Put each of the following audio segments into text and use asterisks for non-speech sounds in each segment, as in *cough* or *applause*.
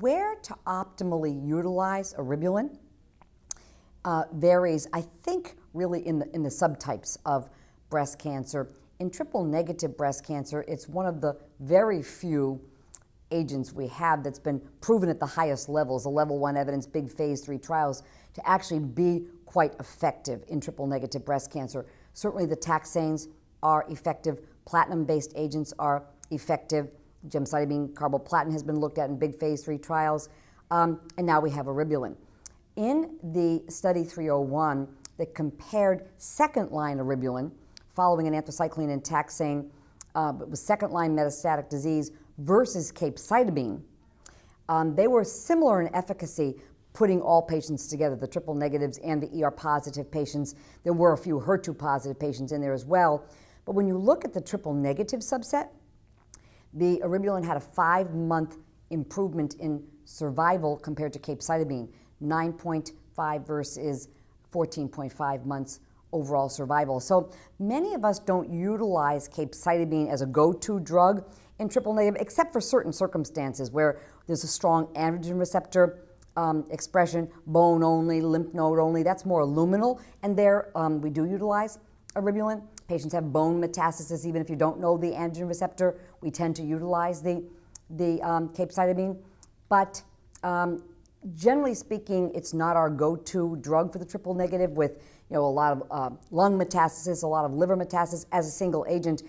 where to optimally utilize eribulin uh, varies, I think, really in the, in the subtypes of breast cancer. In triple negative breast cancer, it's one of the very few agents we have that's been proven at the highest levels, the level one evidence, big phase three trials, to actually be quite effective in triple negative breast cancer. Certainly the taxanes are effective, platinum-based agents are effective. Gemcitabine carboplatin has been looked at in big phase three trials, um, and now we have eribulin. In the study 301 that compared second-line eribulin following an anthracycline and taxane uh, with second-line metastatic disease versus capecitabine, um, they were similar in efficacy putting all patients together, the triple negatives and the ER positive patients. There were a few HER2 positive patients in there as well. But when you look at the triple negative subset, the eribulin had a five month improvement in survival compared to capecitabine, 9.5 versus 14.5 months overall survival. So many of us don't utilize capecitabine as a go-to drug in triple negative, except for certain circumstances where there's a strong androgen receptor um, expression, bone only, lymph node only. That's more luminal, and there um, we do utilize eribulin. Patients have bone metastasis, even if you don't know the androgen receptor. We tend to utilize the the um, capecitabine, but um, generally speaking, it's not our go-to drug for the triple negative with you know, a lot of uh, lung metastasis, a lot of liver metastasis as a single agent.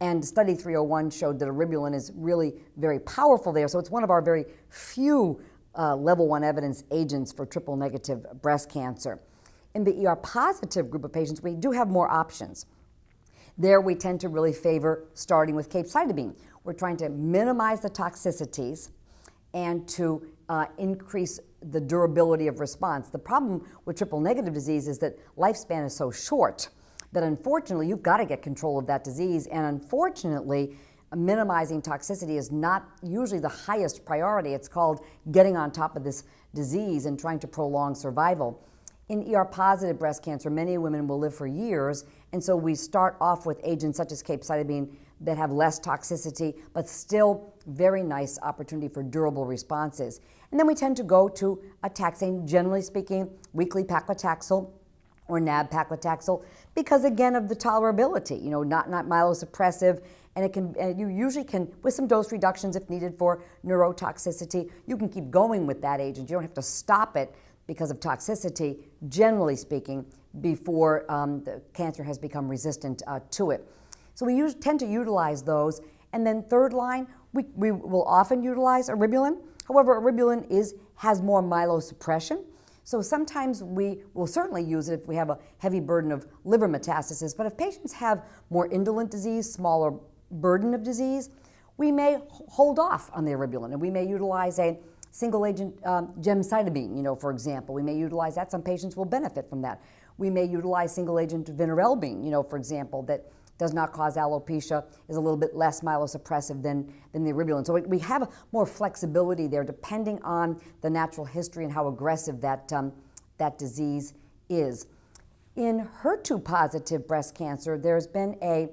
And study 301 showed that eribulin is really very powerful there. So it's one of our very few uh, level one evidence agents for triple negative breast cancer. In the ER positive group of patients, we do have more options. There we tend to really favor starting with capecitabine. We're trying to minimize the toxicities and to uh, increase the durability of response. The problem with triple negative disease is that lifespan is so short that unfortunately you've got to get control of that disease. And unfortunately, minimizing toxicity is not usually the highest priority. It's called getting on top of this disease and trying to prolong survival. In ER positive breast cancer, many women will live for years, and so we start off with agents such as capecitabine that have less toxicity, but still very nice opportunity for durable responses. And then we tend to go to a taxane, generally speaking, weekly paclitaxel or nab-paclitaxel, because again of the tolerability, you know, not, not myelosuppressive, and it can, and you usually can, with some dose reductions if needed for neurotoxicity, you can keep going with that agent. You don't have to stop it because of toxicity, generally speaking, before um, the cancer has become resistant uh, to it. So we use, tend to utilize those. And then third line, we, we will often utilize eribulin. However, eribulin is, has more myelosuppression. So sometimes we will certainly use it if we have a heavy burden of liver metastasis. But if patients have more indolent disease, smaller burden of disease, we may hold off on the eribulin and we may utilize a single agent um, gemcitabine, you know, for example. We may utilize that. Some patients will benefit from that. We may utilize single agent vinorelbine, you know, for example, that does not cause alopecia, is a little bit less myelosuppressive than, than the eribulin. So we have more flexibility there depending on the natural history and how aggressive that, um, that disease is. In HER2 positive breast cancer, there's been a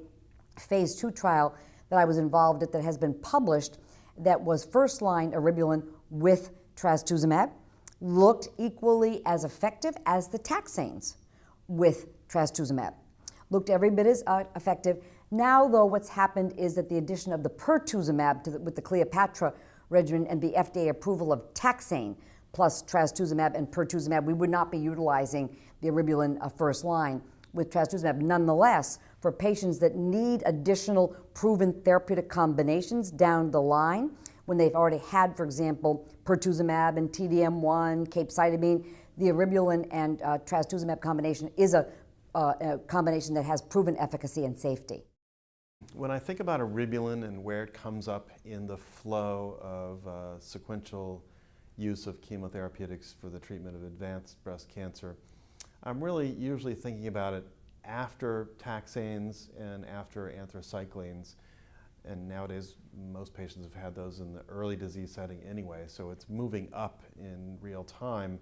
phase two trial that I was involved in that has been published that was first line eribulin with trastuzumab, looked equally as effective as the taxanes with trastuzumab looked every bit as uh, effective. Now, though, what's happened is that the addition of the pertuzumab the, with the Cleopatra regimen and the FDA approval of taxane plus trastuzumab and pertuzumab, we would not be utilizing the eribulin uh, first line with trastuzumab. Nonetheless, for patients that need additional proven therapeutic combinations down the line, when they've already had, for example, pertuzumab and TDM1, capecitabine, the eribulin and uh, trastuzumab combination is a uh, a combination that has proven efficacy and safety. When I think about eribulin and where it comes up in the flow of uh, sequential use of chemotherapeutics for the treatment of advanced breast cancer, I'm really usually thinking about it after taxanes and after anthracyclines. And nowadays, most patients have had those in the early disease setting anyway, so it's moving up in real time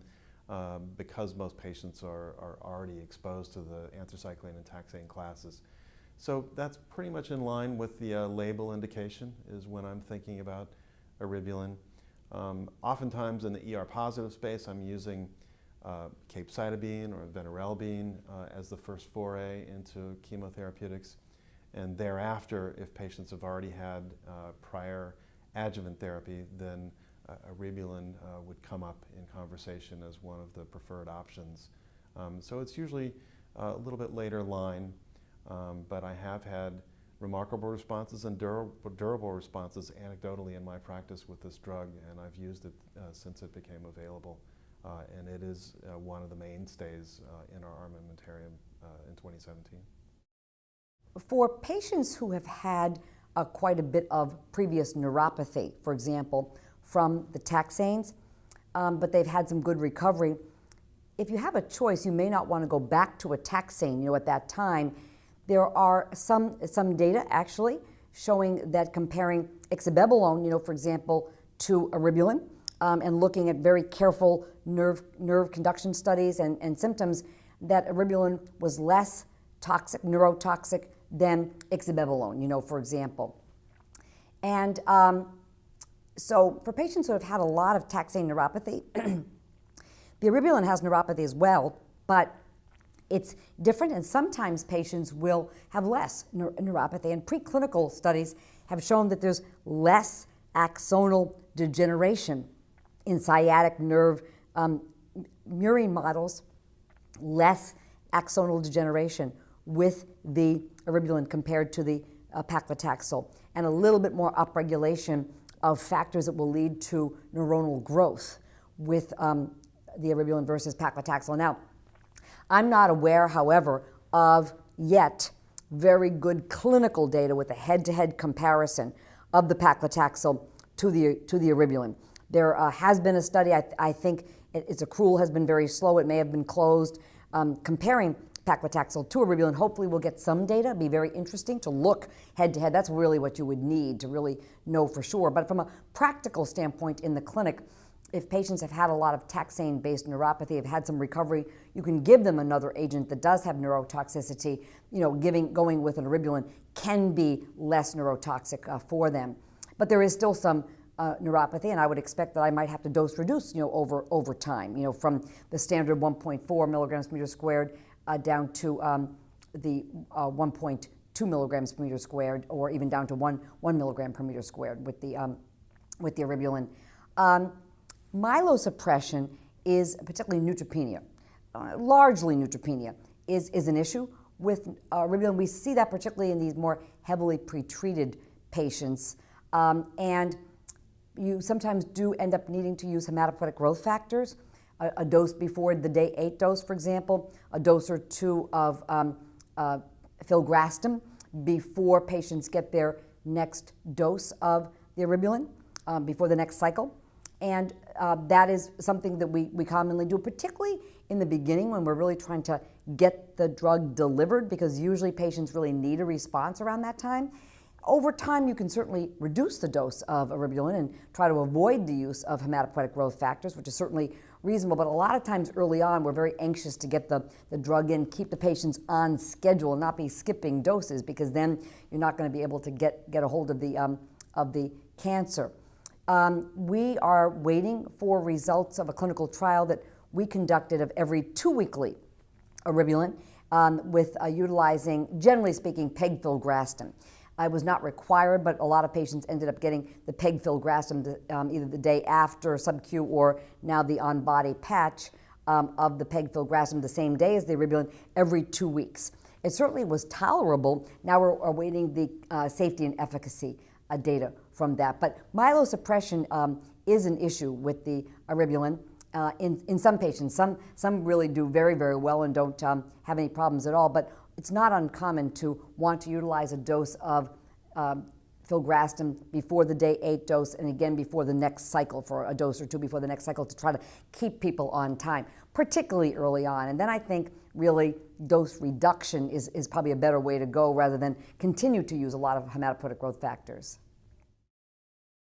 um, because most patients are, are already exposed to the anthracycline and taxane classes. So that's pretty much in line with the uh, label indication is when I'm thinking about eribulin. Um, oftentimes in the ER positive space, I'm using uh, capecitabine or vinorelbine uh, as the first foray into chemotherapeutics. And thereafter, if patients have already had uh, prior adjuvant therapy, then uh, uh, would come up in conversation as one of the preferred options. Um, so it's usually a little bit later line, um, but I have had remarkable responses and durable, durable responses anecdotally in my practice with this drug, and I've used it uh, since it became available. Uh, and it is uh, one of the mainstays uh, in our armamentarium in 2017. For patients who have had quite a bit of previous neuropathy, for example, from the taxanes, um, but they've had some good recovery, if you have a choice, you may not want to go back to a taxane, you know, at that time. There are some, some data actually showing that comparing ixabepilone, you know, for example, to eribulin, um, and looking at very careful nerve, nerve conduction studies and, and symptoms, that eribulin was less toxic, neurotoxic than ixabepilone, you know, for example. And um, so for patients who have had a lot of taxane neuropathy, *clears throat* the eribulin has neuropathy as well, but it's different, and sometimes patients will have less neuropathy. And preclinical studies have shown that there's less axonal degeneration in sciatic nerve um, murine models, less axonal degeneration with the eribulin compared to the uh, paclitaxel, and a little bit more upregulation of factors that will lead to neuronal growth with um, the eribulin versus paclitaxel. Now, I'm not aware, however, of yet very good clinical data with a head-to-head comparison of the paclitaxel to the, to the eribulin. There uh, has been a study, I, I think it, its accrual has been very slow, it may have been closed, um, comparing paclitaxel to eribulin. Hopefully we'll get some data. It'd be very interesting to look head to head. That's really what you would need to really know for sure. But from a practical standpoint in the clinic, if patients have had a lot of taxane-based neuropathy, have had some recovery, you can give them another agent that does have neurotoxicity. You know, giving going with an eribulin can be less neurotoxic uh, for them. But there is still some uh, neuropathy, and I would expect that I might have to dose reduce, you know, over over time, you know, from the standard 1.4 milligrams per meter squared uh, down to um, the uh, 1.2 milligrams per meter squared, or even down to one one milligram per meter squared with the um, with the eribulin. Um, myelosuppression is particularly neutropenia, uh, largely neutropenia is is an issue with uh, eribulin. We see that particularly in these more heavily pretreated patients, um, and you sometimes do end up needing to use hematopoietic growth factors, a, a, dose before the day eight dose, for example, a dose or two of um, uh, filgrastim before patients get their next dose of the eribulin, um, before the next cycle. And uh, that is something that we, we commonly do, particularly in the beginning when we're really trying to get the drug delivered, because usually patients really need a response around that time. Over time, you can certainly reduce the dose of eribulin and try to avoid the use of hematopoietic growth factors, which is certainly reasonable. But a lot of times early on, we're very anxious to get the, the drug in, keep the patients on schedule, not be skipping doses, because then you're not going to be able to get, get a hold of the, um, of the cancer. Um, we are waiting for results of a clinical trial that we conducted of every two weekly eribulin um, with uh, utilizing, generally speaking, pegfilgrastim. I was not required, but a lot of patients ended up getting the pegfilgrastim um, either the day after sub-Q or now the on-body patch um, of the pegfilgrastim the same day as the eribulin every two weeks. It certainly was tolerable. Now we're awaiting the uh, safety and efficacy uh, data from that. But myelosuppression um, is an issue with the eribulin. Uh, in, in some patients. Some, some really do very, very well and don't um, have any problems at all. But it's not uncommon to want to utilize a dose of um, filgrastim before the day eight dose and again before the next cycle for a dose or two before the next cycle to try to keep people on time, particularly early on. And then I think really dose reduction is, is probably a better way to go rather than continue to use a lot of hematopoietic growth factors.